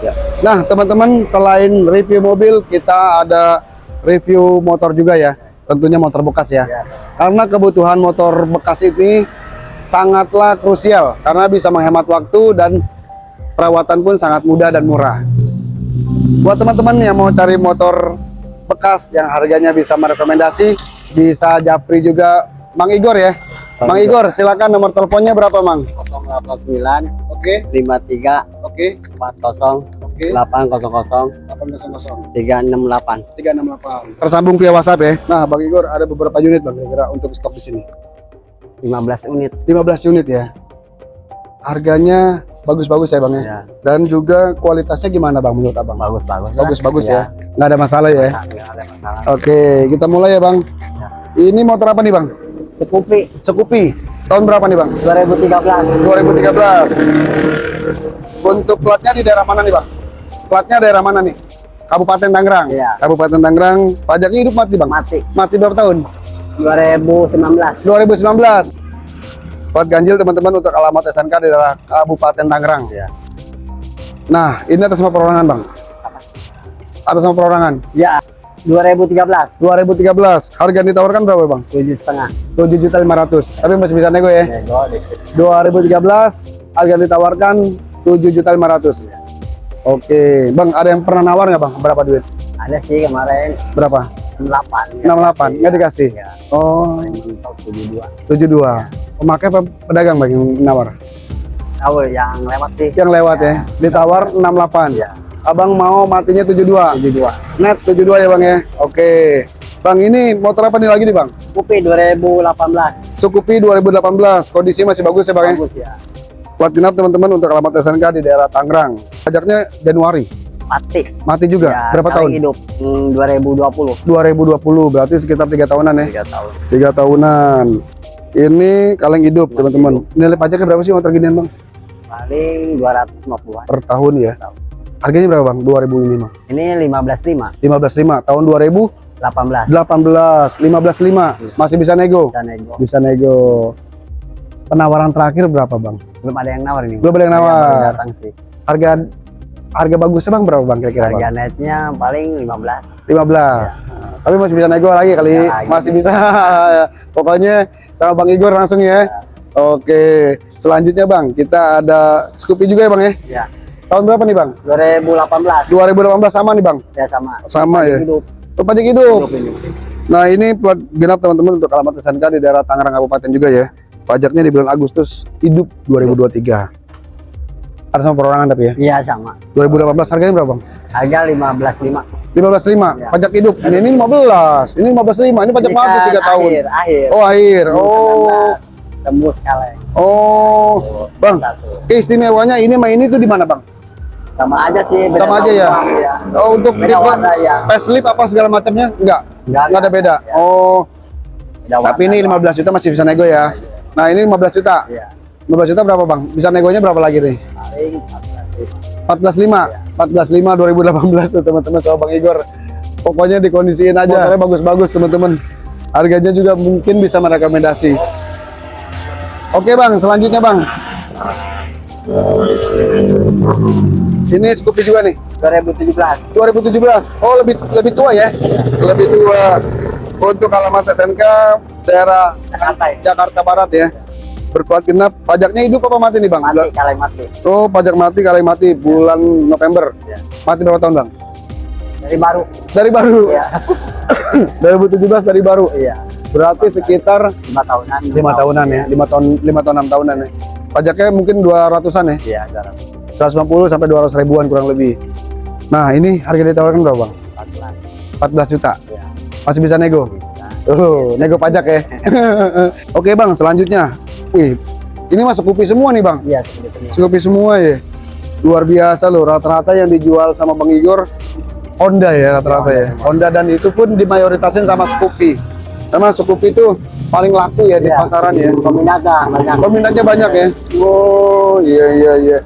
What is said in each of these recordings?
Ya. Nah, teman-teman, selain review mobil, kita ada review motor juga ya. Tentunya motor bekas ya. Ya. Karena kebutuhan motor bekas ini sangatlah krusial karena bisa menghemat waktu dan perawatan pun sangat mudah dan murah. Buat teman-teman yang mau cari motor bekas yang harganya bisa merekomendasi, bisa japri juga Mang Igor ya. Bang Mang Igor, silakan nomor teleponnya berapa, Mang? 089 Oke, 53 oke, 40 oke. 800 800 368 368. Tersambung via WhatsApp ya. Nah, Bang Igor ada beberapa unit Bang kira-kira untuk stok di sini. 15 unit 15 unit ya. Harganya bagus-bagus ya Bang ya. ya Dan juga kualitasnya gimana Bang menurut Abang? bagus bagus Bagus-bagus ya. Nggak ada masalah ya. nggak ada masalah Oke, kita mulai ya Bang. Ya. Ini motor apa nih Bang? Scoopy Scoopy. Tahun berapa nih Bang? 2013 2013. Untuk platnya di daerah mana nih Bang? Platnya daerah mana nih? Kabupaten Tangerang. Iya. Kabupaten Tangerang. Pajaknya hidup mati Bang? mati Mati berapa tahun? 2019 2019 Plat ganjil teman-teman untuk alamat SNK di daerah Kabupaten Tangerang ya Nah ini atas nama perorangan bang Atas nama perorangan ya 2013 2013 Harga yang ditawarkan berapa bang? tujuh setengah 7 juta 500 Tapi masih bisa nego ya nego dikit 2013 Harga yang ditawarkan 7 juta 500 Oke Bang ada yang pernah nawar nggak bang? Berapa duit? ada sih kemarin. Berapa? 68 68 nggak dikasih? ya Oh. mentok 72 72 Pemakai apa pedagang bang yang nawar? tahu yang lewat sih. Yang lewat ya? Ditawar 68 ya Abang mau matinya 72 72 Net 72 ya bang ya? Oke. Bang ini motor apa nih lagi nih bang? Scoopy 2018 Sukupi 2018 Kondisi masih bagus ya bang ya? Bagus ya Plat genap teman-teman untuk alamat SNK di daerah Tangerang. Pajaknya Januari. Mati. Mati juga? Ya, Berapa tahun? hidup. Hmm, 2020 2020 Berarti sekitar tiga tahunan ya? 3 tahun. Tiga tahunan. Ini kaleng hidup teman-teman. Nilai pajaknya berapa sih motor ginian bang? paling 250 an Per tahun ya? Tahun. Harganya berapa bang? 2000 ini bang ini 15.5 15.5 tahun 2018 18 15.5 Masih bisa nego? bisa nego. Bisa nego Penawaran terakhir berapa bang? belum ada yang nawar ini Belum ada yang nawar. datang sih. Harga harga bagusnya bang berapa bang kira-kira harga bang? netnya paling 15 15 Nah, tapi masih bisa nego lagi kali. Ya, lagi. masih bisa. Pokoknya sama bang Igor langsung ya. Oke. Selanjutnya bang kita ada Scoopy juga ya bang ya? Ya tahun berapa nih bang? 2018 2018 sama nih bang? Ya sama. Sama ya. hidup. Pajak hidup. Hidup ini. Nah ini plat genap teman-teman untuk alamat SNK di daerah Tangerang Kabupaten juga ya pajaknya di bulan Agustus hidup 2023 ada sama perorangan tapi ya? Iya sama. 2018 harganya berapa? Bang? harga 15.5 15.5 Ya. pajak hidup. Ini, ini 15 ini 15.5 ini pajak mati kan 3 tahun. akhir. Akhir oh akhir. Oh. 19 tembus kaleng oh bang satu. keistimewanya ini sama ini tuh di mana bang? Sama aja sih beda Sama aja ya? ya oh untuk beda warna ya facelift apa segala macamnya? Enggak? Enggak, enggak ada beda? Ya. oh. Beda tapi ini doang. 15 juta masih bisa nego ya nah ini 15 juta. Iya. 15 juta berapa bang? Bisa negonya berapa lagi nih paling 14.5 14.5 2018 tuh teman-teman sama Bang Igor. Pokoknya dikondisiin aja. Motornya bagus-bagus teman-teman. Harganya juga mungkin bisa merekomendasi. Oke Bang. Selanjutnya Bang. Ini Scoopy juga nih. 2017 2017 oh lebih lebih tua ya? Lebih tua untuk alamat SNK daerah Jakarta ya Jakarta Barat ya berplat genap pajaknya hidup apa mati nih Bang mati kaleng mati Oh, pajak mati kali mati bulan November. Ya. Mati berapa tahun, Bang? dari baru Dari baru. iya 2017 dari baru. iya Berarti sekitar lima tahunan lima tahunan ya. lima tahun, lima tahun enam tahunan ya. Pajaknya mungkin 200-an ya. iya jarak 150 sampai 200 ribuan kurang lebih. Nah, ini harga ditawarkan berapa, Bang? 14 14 juta. iya Masih bisa nego. bisa Oh, nego pajak ya. Oke, Bang, selanjutnya. Wih, ini masuk kopi semua nih, Bang. iya Scoopy semua. Ya. Luar biasa loh rata-rata yang dijual sama Bang Igor Honda ya rata-rata ya. Honda dan itu pun dimayoritasin sama Scoopy. Karena Scoopy itu paling laku ya di Iya. pasaran ya. Peminatnya banyak peminatnya banyak ya? Oh iya iya iya.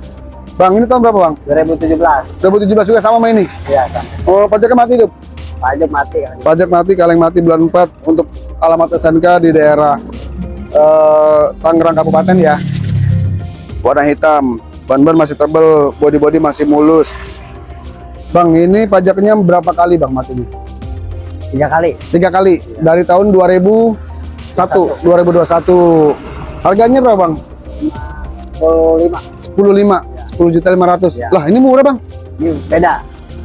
Bang ini tahun berapa Bang? 2017 2017 juga sama sama ini? Iya sama. Oh pajaknya mati hidup pajak mati kan pajak mati kaleng mati bulan 4 untuk alamat SNK di daerah eh, Tangerang Kabupaten ya warna hitam ban-ban masih tebel body-body masih mulus Bang ini pajaknya berapa kali Bang matinya Tiga kali. tiga kali dari tahun 2001 2021 harganya berapa Bang Puluh lima. 15 10 juta 500 Ya. lah ini murah Bang Ini beda.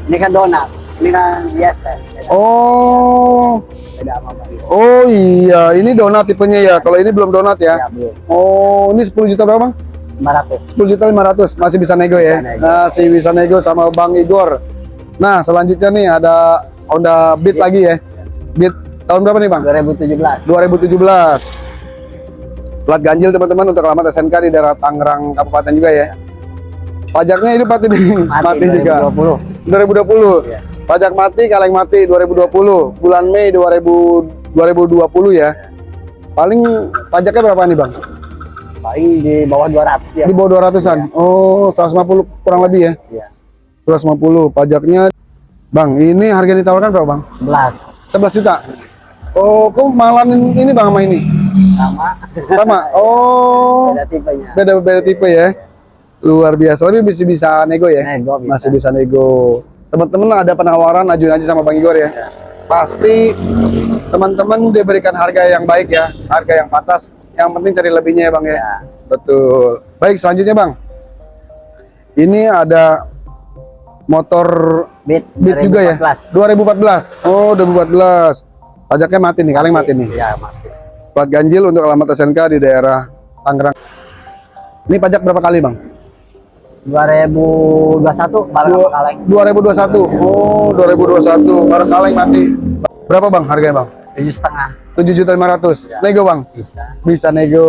Ini kan donat. Ini kan biasa. Oh beda sama bagi. oh iya ini donat tipenya ya kalau ini belum donat ya Ya, belum. oh ini 10 juta berapa Bang 500. 10 juta 500 masih bisa nego ya Bisa nego. masih bisa nego sama Bang Igor nah selanjutnya nih ada Honda Beat lagi ya Beat tahun berapa nih Bang 2017. 2017 plat ganjil teman-teman untuk alamat SNK di daerah Tangerang Kabupaten juga ya pajaknya ini mati nih mati, juga 2020. 2020 Iya. Pajak mati kaleng mati 2020 bulan Mei 2000 2020 ya. Paling pajaknya berapa nih Bang? Paling di bawah 200 ya. di bawah 200an oh 150 kurang lebih ya? Iya. 250 pajaknya Bang ini harga yang ditawarkan berapa Bang? 11 11 juta? Oh kok malah ini Bang sama ini? Sama. sama? Oh. Beda tipenya. beda beda tipe ya? luar biasa. Tapi bisa bisa nego ya? Nego bisa. masih bisa nego teman-teman ada penawaran ajuin aja sama Bang Igor ya. Pasti teman-teman diberikan harga yang baik ya harga yang pantas. Yang penting cari lebihnya ya Bang ya. Ya. betul. Baik selanjutnya Bang. Ini ada motor Beat, Beat juga ya? 2014. 2014 oh 2014 pajaknya mati nih kaleng mati nih. Ya, mati. plat ganjil untuk alamat SNK di daerah Tangerang. Ini pajak berapa kali Bang 2021 bareng Dua- sama kaleng. 2021 oh 2021 bareng kaleng mati. Berapa bang harganya bang? tujuh setengah. 7 juta 500 Ya. nego bang? Bisa. Bisa nego.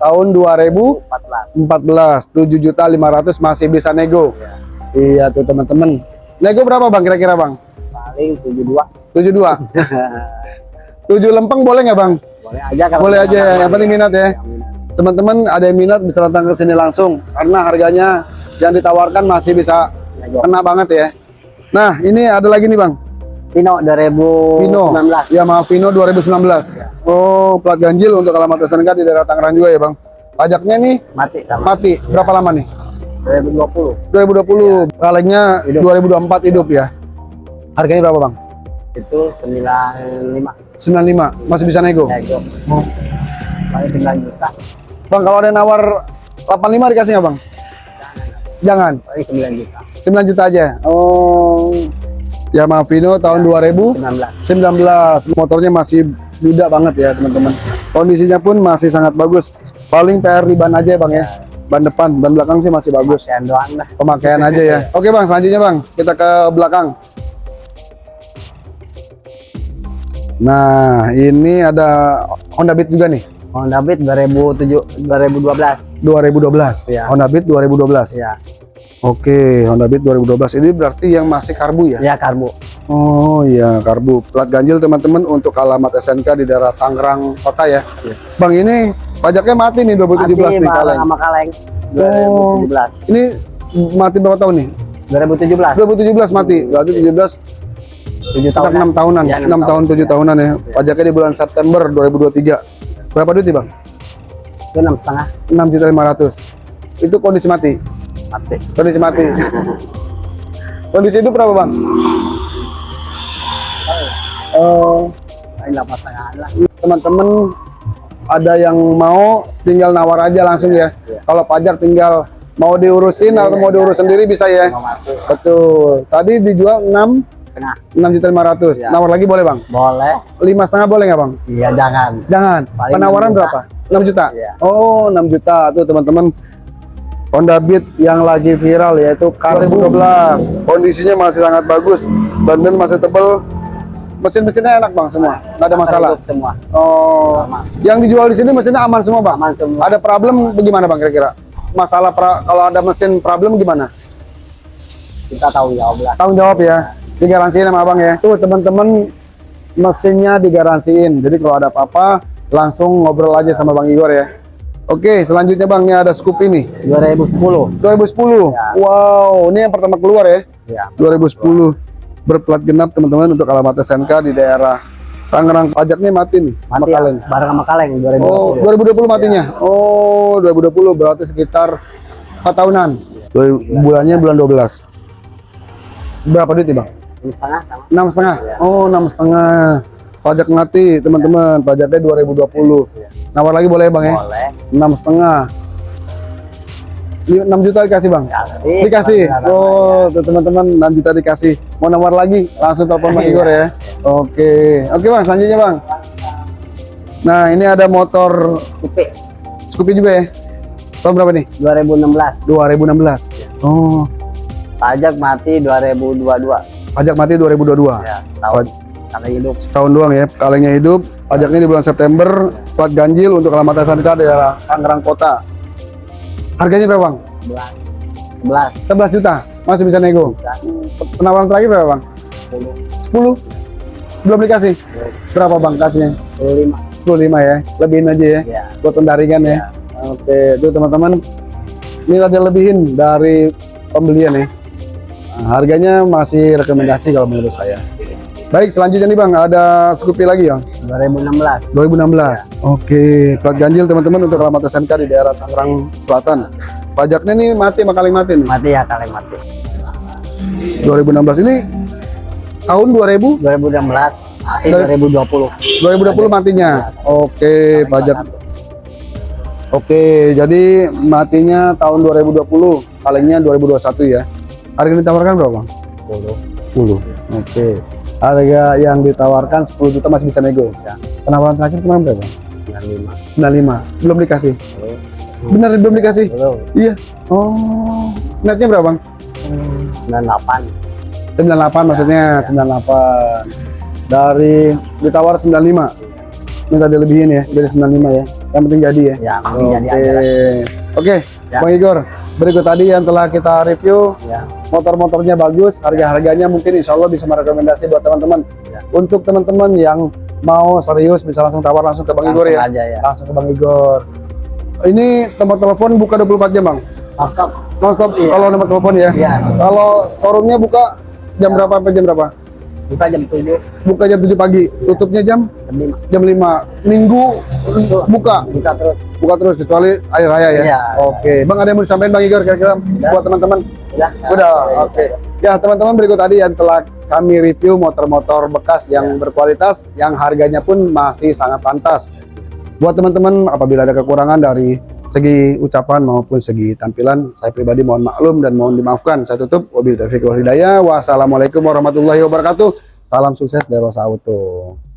Tahun 2014 14 7 juta 500 masih bisa nego. Ya. iya tuh teman-teman. Nego berapa bang kira-kira bang? Paling 72 72 7 lempeng boleh nggak bang? Boleh aja kalau boleh aja ya yang penting minat ya. Yang minat. Teman-teman ada yang minat bisa datang ke sini langsung karena harganya yang ditawarkan masih bisa Nego. kena banget ya nah ini ada lagi nih bang Pino 2019 Vino, Yamaha Vino 2019. Oh, plat ganjil untuk alamat SNK di daerah Tangerang juga ya, Bang. Pajaknya nih mati sama mati. Berapa lama nih? 2020 2020. Kalengnya Hidup. 2024 hidup ya. Harganya berapa, Bang? itu 95 95. Masih bisa nego. nego Oh. paling 9 juta Bang, kalau ada nawar 85 dikasih nggak, Bang? Jangan. paling 9 juta 9 juta aja. Oh. Yamaha Vino tahun 2019. 19 Motornya masih muda banget ya, teman-teman. Kondisinya pun masih sangat bagus. Paling PR di ban aja ya, Bang ya. Ban depan, ban belakang sih masih bagus. Sekian doang lah pemakaian aja ya. Oke bang, selanjutnya bang, kita ke belakang. Nah, ini ada Honda Beat juga nih, Honda Beat 2007 2012 2012. Iya. Honda Beat 2012. ya Oke, Honda Beat 2012. Ini berarti yang masih karbu ya? ya karbu Oh iya, karbu. Plat ganjil teman-teman untuk alamat SNK di daerah Tangerang Kota ya. Iya. Bang ini pajaknya mati nih 2017 mati nih kaleng. sama kaleng Oh. 2017 Ini mati berapa tahun nih? 2017 2017 mati. Berarti 17 7 Sekitar tahun 6 tahunan, Ya, 6 enam tahun, tahun. 7 tahunan ya. Pajaknya di bulan September 2023. Berapa duit nih, Bang? itu enam setengah 6 juta 500. Itu kondisi mati. mati Kondisi mati. kondisi itu berapa, Bang? Oh, delapan setengah lah teman-teman ada yang mau tinggal nawar aja langsung ya. Iya. Kalau pajak tinggal mau diurusin Iya, atau mau iya, diurus iya. sendiri bisa ya. mau Betul. Tadi dijual 6 setengah 6 juta 500. Iya. Nawar lagi boleh, Bang? boleh Lima setengah boleh nggak, Bang? iya jangan Jangan. Paling Penawaran 6 juta. berapa? 6 juta. Iya. Oh, 6 juta tuh teman-teman. Honda Beat yang lagi viral yaitu Karbu 2012. Kondisinya masih sangat bagus. Ban-ban masih tebel. Mesin-mesinnya enak, Bang, semua. Nggak ada masalah. Semua Oh. Aman. Yang dijual di sini mesinnya aman semua, Bang. aman semua Ada problem bagaimana, Bang, kira-kira? Masalah pra- kalau ada mesin problem gimana? kita tahu ya lah Tanggung jawab ya. Digaransiin sama Abang ya. Tuh, teman-teman mesinnya digaransiin. Jadi kalau ada apa-apa langsung ngobrol aja sama Bang Igor ya. Oke, selanjutnya Bang, ini ada scoop ini. 2010 2010. Ya. Wow, ini yang pertama keluar ya. ya 2010 berplat genap teman-teman untuk alamat SNK di daerah Tangerang. Pajaknya mati nih. sama mati ya, kaleng. bareng sama kaleng 2020 Oh, 2020 matinya. Oh, 2020 berarti sekitar 4 tahunan. Dua- bulannya bulan 12. Berapa duit nih, Bang? Ini setengah enam setengah? Iya. oh enam setengah. Pajak mati teman-teman. Pajaknya 2020 Iya. nawar lagi boleh bang ya? Boleh. enam setengah. Li- 6 juta dikasih bang? Kasih. dikasih? Oh teman-teman. 6 juta dikasih. Mau nawar lagi? Langsung telepon bang Iya. Igor ya. Oke. Oke bang selanjutnya bang. Nah ini ada motor Kupi. Scoopy juga ya? Tahun berapa nih? 2016. 2016 oh. Pajak mati 2022. Pajak mati 2022 Ya, tahun kali hidup. setahun doang ya kalengnya hidup pajaknya di bulan September plat ganjil untuk keselamatan sanita daerah Tangerang Kota harganya berapa bang? 11. 11 juta masih bisa nego Bisa. penawaran terakhir berapa bang? 10. 10 belum dikasih berapa bang kasihnya? 25. 25 ya lebihin aja ya Ya. buat pendaringan ya oke itu teman-teman ini ada lebihin dari pembelian ya harganya masih rekomendasi kalau menurut saya baik selanjutnya nih bang ada Scoopy lagi ya 2016. 2016. Oke, plat ganjil teman-teman untuk alamat SMK di daerah Tangerang Selatan. Pajaknya nih mati sama kali mati nih. Mati ya kali mati. 2016 ini tahun 2000 2016. Mati Dari- 2020. 2020 matinya. Oke, Kali pajak. 41. Oke, jadi matinya tahun 2020, kalengnya 2021 ya. Harga yang ditawarkan berapa, Bang? 10. 10. Oke. Harga yang ditawarkan 10 juta masih bisa nego. Bisa. Penawaran terakhir kemarin berapa? 95. 95. Belum dikasih. Benar belum dikasih? Belum. Iya. Oh. Netnya berapa, Bang? 98. 98 maksudnya 98 dari ditawar 95 minta dilebihin ya dari 95 ya yang penting jadi ya Ya, mending oke jadi aja. oke Ya. Bang Igor berikut tadi yang telah kita review Ya. motor-motornya bagus harga-harganya mungkin insya Allah bisa merekomendasi buat teman-teman Ya. untuk teman-teman yang mau serius bisa langsung tawar langsung ke Bang Igor ya aja ya. langsung ke Bang Igor ini nomor telepon buka 24 jam Bang Nonstop. nonstop Iya. kalau nomor telepon ya Iya. kalau showroomnya buka jam berapa sampai jam berapa Buka jam 7, buka jam 7 pagi, tutupnya jam jam 5. jam 5. Minggu buka, Buka terus. buka terus kecuali hari raya ya. Iya. Oke, Bang ada yang mau disampaikan Bang Igor kira-kira buat teman-teman? Udah. Udah, oke. Ya, teman-teman berikut tadi yang telah kami review motor-motor bekas yang berkualitas yang harganya pun masih sangat pantas. Buat teman-teman apabila ada kekurangan dari segi ucapan maupun segi tampilan, saya pribadi mohon maklum dan mohon dimaafkan. Saya tutup. Wabillahi taufiq wal hidayah. Wassalamualaikum warahmatullahi wabarakatuh. Salam sukses dari Rosa Auto.